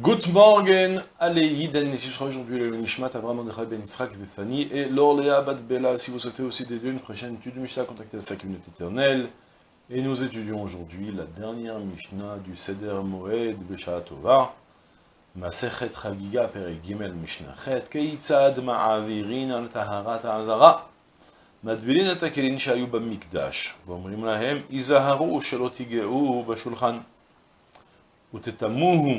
Good morning, allez, Yiden, ce sera aujourd'hui le Nishmat Avram Mordechai Ben Yitzhak Vefani et l'Orléa Bat Bella. Si vous souhaitez aussi dédier une prochaine étude de Mishnah, contactez la communauté éternelle. Et nous étudions aujourd'hui la dernière Mishnah du Seder Moed Besha Tova, Masechet Chagiga Perek Gimel Mishnah Chet, Keitzad Ma'avirin al Taharat Azara, מדבילין את הכלים שהיו במקדש, ואומרים להם, היזהרו שלא תיגעו בשולחן, ותטמוהו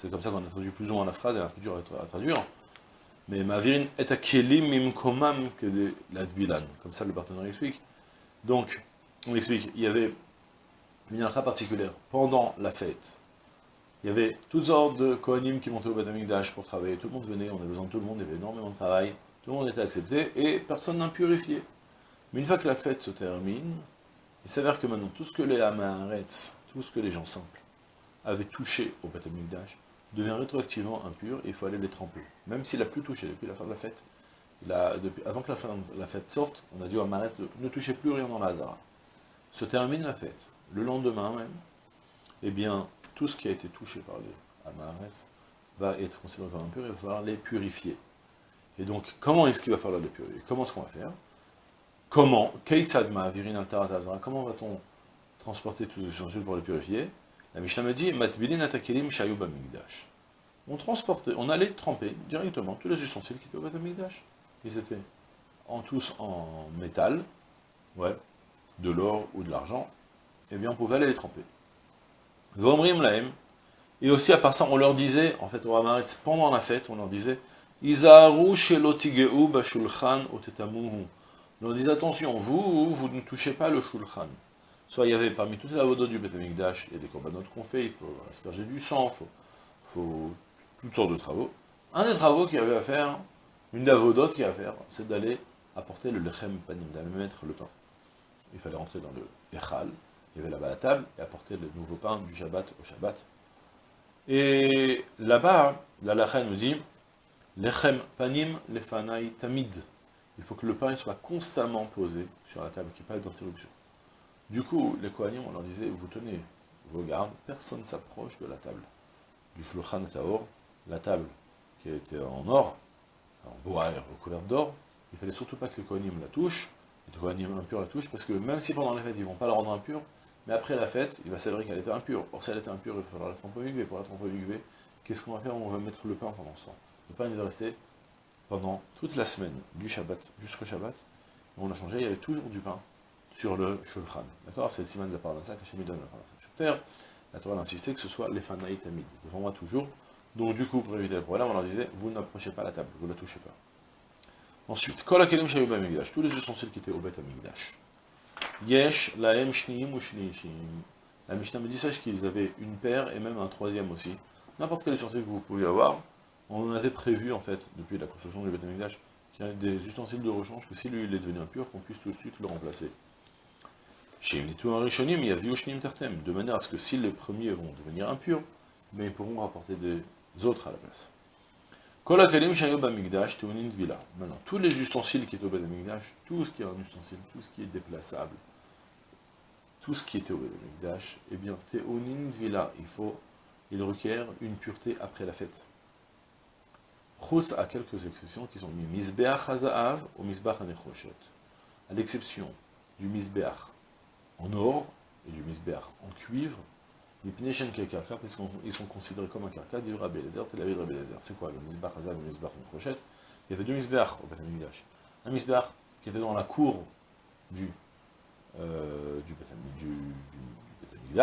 C'est comme ça qu'on a traduit plus ou moins la phrase, elle est un peu dure à traduire. Mais Ma'avirin est akelim imkomam que de la Dbilan. Comme ça le partenaire explique. Donc, on explique, il y avait une halakha particulière. Pendant la fête, il y avait toutes sortes de Kohanim qui montaient au Batamikdash pour travailler. Tout le monde venait, on avait besoin de tout le monde, il y avait énormément de travail. Tout le monde était accepté et personne n'a purifié. Mais une fois que la fête se termine, il s'avère que maintenant, tout ce que les Amaretz, tout ce que les gens simples avaient touché au Beth devient rétroactivement impur il faut aller les tremper. Même s'il n'a plus touché depuis la fin de la fête, avant que la, fin de la fête sorte, on a dit aux Amaretz de ne toucher plus rien dans la Hazara. Se termine la fête. Le lendemain même, eh bien, tout ce qui a été touché par les Amaretz va être considéré comme impur et il va falloir les purifier. Et donc, comment est-ce qu'il va falloir les purifier? Comment est-ce qu'on va faire? Comment Comment va-t-on transporter tous les ustensiles pour les purifier? La Mishnah me dit On transportait, on allait tremper directement tous les ustensiles qui étaient au Batamigdash. Ils étaient en tous en métal, ouais, de l'or ou de l'argent, eh bien on pouvait aller les tremper. Et aussi à part ça, on leur disait, en fait, au pendant la fête, on leur disait Izaru shelotigeu bashulchan otetamuhu. On dit attention, vous, vous ne touchez pas le shulchan. Soit il y avait parmi toutes les avodotes du Beth il y a des corbanotes qu'on fait, il faut asperger du sang, il faut, toutes sortes de travaux. Un des travaux qu'il y avait à faire, une des avodotes qu'il y avait à faire, c'est d'aller apporter le lechem panim, d'aller mettre le pain. Il fallait rentrer dans le echal, il y avait là-bas la table, et apporter le nouveau pain du Shabbat au Shabbat. Et là-bas, la lacha nous dit, lechem panim lefanai tamid il faut que le pain soit constamment posé sur la table, qu'il n'y ait pas d'interruption. Du coup, les Kohanim, on leur disait, vous tenez vos gardes, personne ne s'approche de la table. Du Shulchan Taor, la table qui été en or, en bois recouverte d'or, il ne fallait surtout pas que les Kohanim la touchent, les Kohanim impurs la touchent, parce que même si pendant la fête, ils ne vont pas la rendre impure, mais après la fête, il va s'avérer qu'elle était impure. Or, si elle était impure, il va falloir la tremper au Pour la tremper au qu'est-ce qu'on va faire? On va mettre le pain pendant ce temps. Le pain, il va rester pendant toute la semaine, du Shabbat jusqu'au Shabbat, on a changé, il y avait toujours du pain sur le Shulchan. D'accord? C'est le siman de la Parnassa qu'Hachem donne la Parnassa. La Torah a insisté que ce soit les Fanaït devant moi toujours. Donc du coup, pour éviter le problème, on leur disait, vous n'approchez pas la table, vous ne la touchez pas. Ensuite, Kol HaKelim Shayub HaMikdash, tous les ustensiles qui étaient au Bet HaMikdash. Yesh, Laem, Shniim ou Shniishim. La Mishnah me dit, sache qu'ils avaient une paire et même un troisième aussi. N'importe quel ustensile que vous pouvez avoir, on avait prévu, en fait, depuis la construction du Betamikdash, qu'il y a des ustensiles de rechange, que si lui est devenu impur, qu'on puisse tout de suite le remplacer. Il y a Tartem, de manière à ce que si les premiers vont devenir impurs, mais ils pourront rapporter des autres à la place. Amigdash. Maintenant, tous les ustensiles qui étaient au Betamikdash, tout ce qui est un ustensile, tout ce qui est déplaçable, tout ce qui était au Betamikdash, eh bien, Teunin Villa, il faut, il requiert une pureté après la fête. Chus a quelques exceptions qui sont mis Misbeach Hazaav ou Misbach Anechoshet. À l'exception du Misbeach en or et du Misbeach en cuivre, les Pineshen Kekarka, parce qu'ils sont considérés comme un karka, dit Rabbi Lezer, Tel Aviv Rabbi Lezer. C'est quoi le Misbach Hazav ou le Misbach Anechoshet Il y avait deux Misbeach au Beth Un Misbeach qui était dans la cour du, euh, du, du,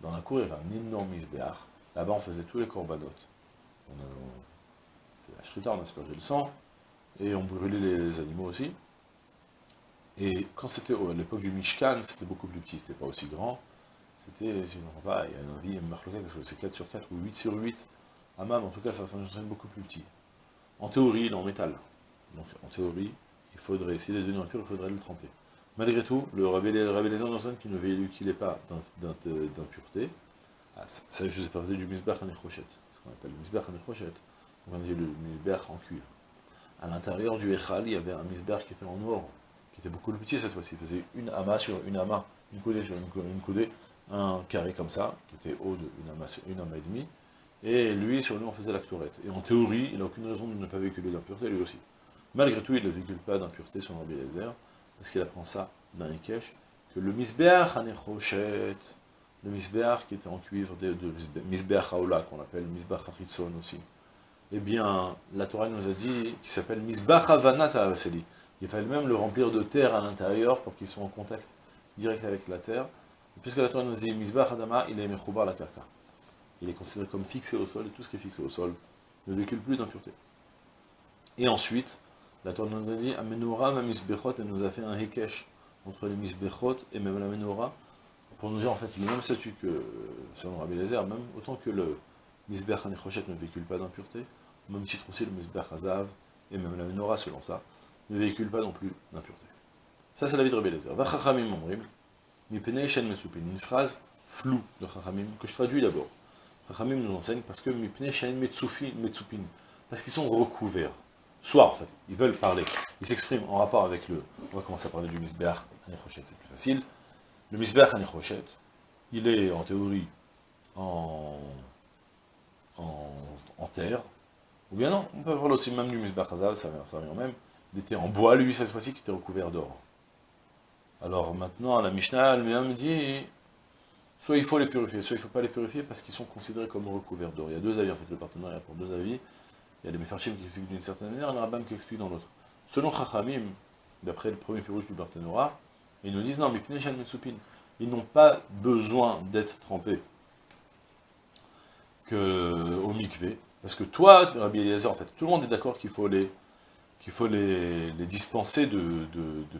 Dans la cour, il y avait un énorme Misbeach. Là-bas, on faisait tous les corbanotes. On, la shrita, on aspergeait le sang, et on brûlait les animaux aussi. Et quand c'était à l'époque du Mishkan, c'était beaucoup plus petit, c'était pas aussi grand. C'était, si je ne pas, il y a un avis, parce que c'est 4 sur 4 ou 8 sur 8. Hammam, en tout cas, ça ustensile beaucoup plus petit. En théorie, il est en métal. Donc, en théorie, il faudrait, s'il est devenu impur, il faudrait le tremper. Malgré tout, le Rabbi Lézard enseigne qu'il ne véhicule pas d'impureté. Ah, ça, je vous ai parlé du misbach anechochet, ce qu'on appelle le misbach anechochet. On dit le misbach en cuivre. À l'intérieur du Echal, il y avait un misbach qui était en or, qui était beaucoup plus petit cette fois-ci. Il faisait une ama sur une ama, une coudée sur une, coudée, un carré comme ça, qui était haut d'une ama sur une ama et demie. Et lui, sur lui, on faisait la tourette. Et en théorie, il n'a aucune raison de ne pas véhiculer d'impureté, lui aussi. Malgré tout, il ne véhicule pas d'impureté sur Rabbi Lézard, parce qu'il apprend ça dans Ikesh, que le misbeach anechochet, le misbeach qui était en cuivre, de, de misbeach haola, qu'on appelle misbeach hachitzon aussi, eh bien, la Torah nous a dit qu'il s'appelle misbeach havanat Il fallait même le remplir de terre à l'intérieur pour qu'il soit en contact direct avec la terre. puisque la Torah nous dit misbeach adama, il est mechoubar la karka. Il est considéré comme fixé au sol, et tout ce qui est fixé au sol ne véhicule plus d'impureté. Et ensuite, la Torah nous a dit, Amenora ma misbechot, elle nous a fait un hekesh entre les misbechot et même la menorah, pour nous dire en fait le même statut que selon Rabbi Lézer, même autant que le misbech anechochet ne véhicule pas d'impureté, même titre aussi le misbech hazav et même la menorah selon ça, ne véhicule pas non plus d'impureté. Ça c'est la vie de Rabbi Lézer. Vachachamim momrim, mipnei shen mesupin, une phrase floue de Chachamim, que je traduis d'abord. Chachamim nous enseigne parce que mipnei shen metsupin, parce qu'ils sont recouverts. Soit, en fait, ils veulent parler, ils s'expriment en rapport avec le... On va commencer à parler du Misbeach Anechochet, c'est plus facile. Le Misbeach Anechochet, il est en théorie en, en, terre, ou bien non, on peut parler aussi même du Misbeach Hazav, ça revient même. Il était en bois, lui, cette fois-ci, qui était recouvert d'or. Alors maintenant, la Mishnah elle-même dit, soit il faut les purifier, soit il ne faut pas les purifier parce qu'ils sont considérés comme recouverts d'or. Il y a deux avis, en fait, le partenariat pour deux avis. Il y a les Mefarchim qui expliquent d'une certaine manière, et le Rabbam qui explique dans l'autre. Selon Chachamim, d'après le premier pirouge du Barthénora, ils nous disent non, mais ils n'ont pas besoin d'être trempés que au mikvé, parce que toi, Rabbi Eliezer, en fait, tout le monde est d'accord qu'il faut les qu'il faut les, dispenser de,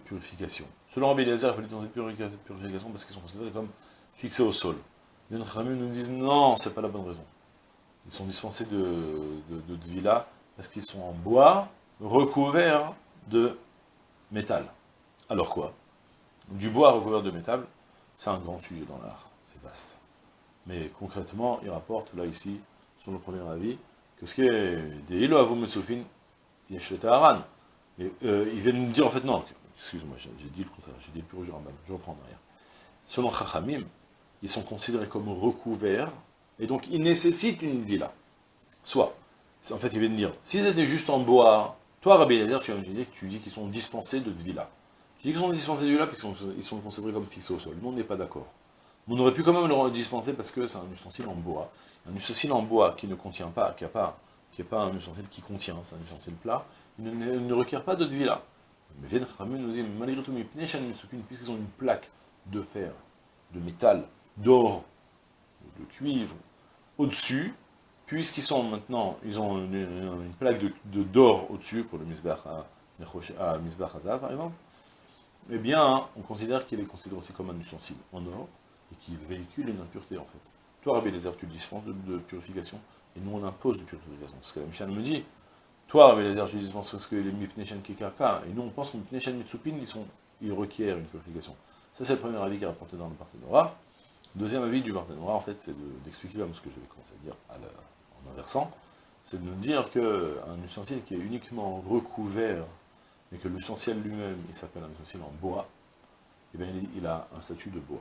purification. Selon Rabbi Eliezer, il faut les dispenser de purification parce qu'ils sont considérés comme fixés au sol. Les Chachamim nous disent non, c'est pas la bonne raison. Ils sont dispensés de, de, de, parce qu'ils sont en bois recouverts de métal. Alors quoi? Du bois recouvert de métal, c'est un grand sujet dans l'art, c'est vaste. Mais concrètement, il rapporte là ici, sur le premier avis, que ce qui est des îlots à vous il y a Haran. Mais euh, ils viennent nous dire en fait non, excuse-moi, j'ai dit le contraire, j'ai dit le pur je reprends derrière. Selon Chachamim, ils sont considérés comme recouverts et donc il nécessite une villa. Soit, en fait il vient de dire, s'ils étaient juste en bois, toi Rabbi Eliezer, tu viens que tu dis qu'ils sont dispensés de villa. Tu dis qu'ils sont dispensés de villa parce qu'ils sont, considérés comme fixés au sol. Nous on n'est pas d'accord. On aurait pu quand même le dispenser parce que c'est un ustensile en bois. Un ustensile en bois qui ne contient pas, qui n'est pas, pas un ustensile qui contient, c'est un ustensile plat, il ne, requiert pas de villa. Mais Vienne nous dit, malgré tout, puisqu'ils ont une plaque de fer, de métal, d'or, de cuivre, au-dessus, puisqu'ils sont maintenant, ils ont une, plaque de d'or au-dessus, pour le Misbah à, Misbah par exemple, eh bien, on considère qu'il est considéré aussi comme un ustensile en or, et qui véhicule une impureté en fait. Toi, Rabbi Lézer, tu dispenses de, purification, et nous on impose de purification. Ce que la Michel me dit, toi, Rabbi Lézer, tu dispenses ce que les Mipneshen Kikaka, et nous on pense que les Mipneshen Mitsupin, ils, sont, ils requièrent une purification. Ça, c'est le premier avis qui est rapporté dans le Parthénora. Deuxième avis du Barthénora, en fait, c'est d'expliquer comme ce que je vais commencer à dire en inversant, c'est de nous dire qu'un ustensile qui est uniquement recouvert, mais que l'ustensile lui-même, il s'appelle un ustensile en bois, eh bien, il a un statut de bois.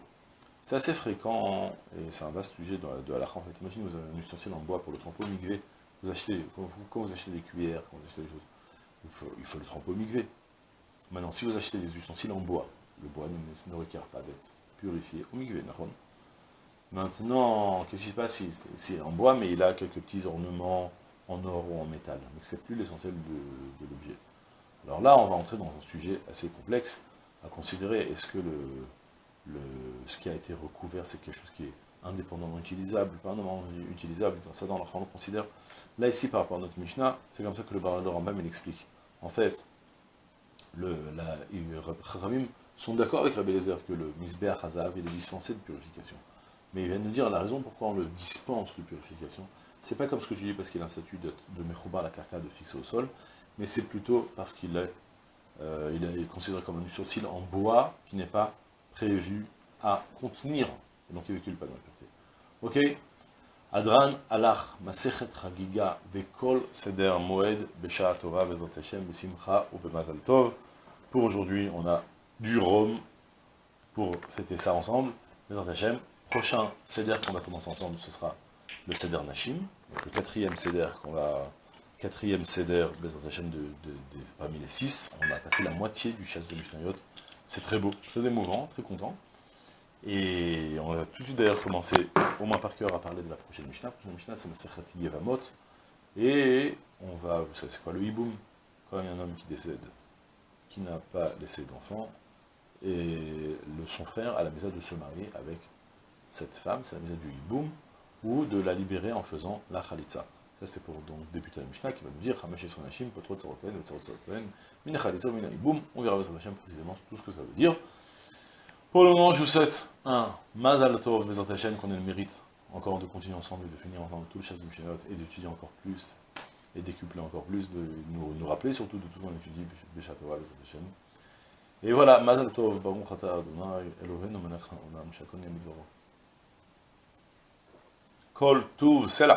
C'est assez fréquent, et c'est un vaste sujet de, de en fait. Imaginez, vous avez un ustensile en bois pour le trempeau migvé, vous achetez, quand vous, achetez des cuillères, quand vous achetez des choses, il faut, le trempeau migvé. Maintenant, si vous achetez des ustensiles en bois, le bois ne, ne requiert pas d'être purifié au migvé, Maintenant, qu'est-ce qui se passe? C'est en bois, mais il a quelques petits ornements en or ou en métal. Mais c'est plus l'essentiel de, l'objet. Alors là, on va entrer dans un sujet assez complexe à considérer. Est-ce que le, ce qui a été recouvert, c'est quelque chose qui est indépendamment utilisable, indépendamment utilisable, dans ça dans on le considère. Là, ici, par rapport à notre Mishnah, c'est comme ça que le Baral de Rambam, il explique. En fait, le, la, sont d'accord avec Rabbi Lezer que le Misber Hazav, est dispensé de purification. Mais il vient nous dire la raison pourquoi on le dispense de purification, c'est pas comme ce que tu dis parce qu'il a un statut de, de Mechouba, la carca de fixer au sol, mais c'est plutôt parce qu'il est, euh, considéré comme un ustensile en bois qui n'est pas prévu à contenir, et donc il ne véhicule pas dans la pureté. Ok Adran alach masechet chagiga vekol seder moed besha Torah vezot Hashem besimcha ou bemazal tov. Pour aujourd'hui, on a du rhum pour fêter ça ensemble. Bezot Hashem. Prochain seder qu'on va commencer ensemble, ce sera le seder Nashim, le quatrième seder qu'on va quatrième seder Bezot Hashem de, de, de, parmi les six. On a passé la moitié du chasse de Mishnayot. C'est très beau, très émouvant, très content. Et on va tout de suite d'ailleurs commencer, au moins par cœur, à parler de la prochaine Mishnah. La prochaine Mishnah, c'est Masechat Yevamot. Et on va, vous savez c'est quoi le hiboum? Quand il y a un homme qui décède, qui n'a pas laissé d'enfant, et le, son frère a la misère de se marier avec cette femme, c'est la misère du hiboum, ou de la libérer en faisant la khalitza. Ça c'est pour donc débuter la Mishnah qui va nous dire. On verra précisément tout ce que ça veut dire. Pour le moment, je vous souhaite un Mazal Tov, Hashem, qu'on ait le mérite encore de continuer ensemble et de finir ensemble tout le chasse du Mishnayot et d'étudier encore plus et décupler encore plus, de nous, nous rappeler surtout de tout ce qu'on étudie, Hashem. Et voilà, Mazal Tov, Baruch Ata Adonai, Elohenu Menach Olam, Shakon Yamidvaro. Kol Tuv, c'est.